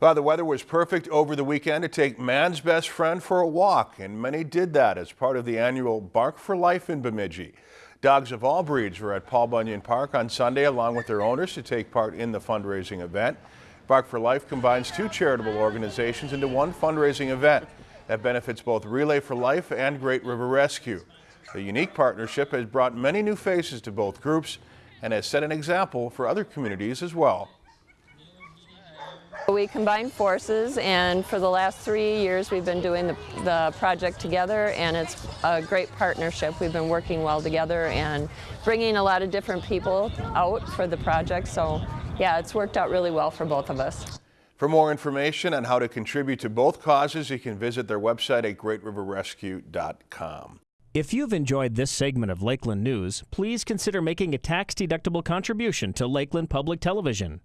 Well, the weather was perfect over the weekend to take man's best friend for a walk, and many did that as part of the annual Bark for Life in Bemidji. Dogs of all breeds were at Paul Bunyan Park on Sunday along with their owners to take part in the fundraising event. Bark for Life combines two charitable organizations into one fundraising event that benefits both Relay for Life and Great River Rescue. The unique partnership has brought many new faces to both groups and has set an example for other communities as well. We combined forces and for the last three years we've been doing the, the, project together and it's a great partnership. We've been working well together and bringing a lot of different people out for the project so yeah it's worked out really well for both of us. For more information on how to contribute to both causes you can visit their website at greatriverrescue.com. If you've enjoyed this segment of Lakeland News, please consider making a tax-deductible contribution to Lakeland Public Television.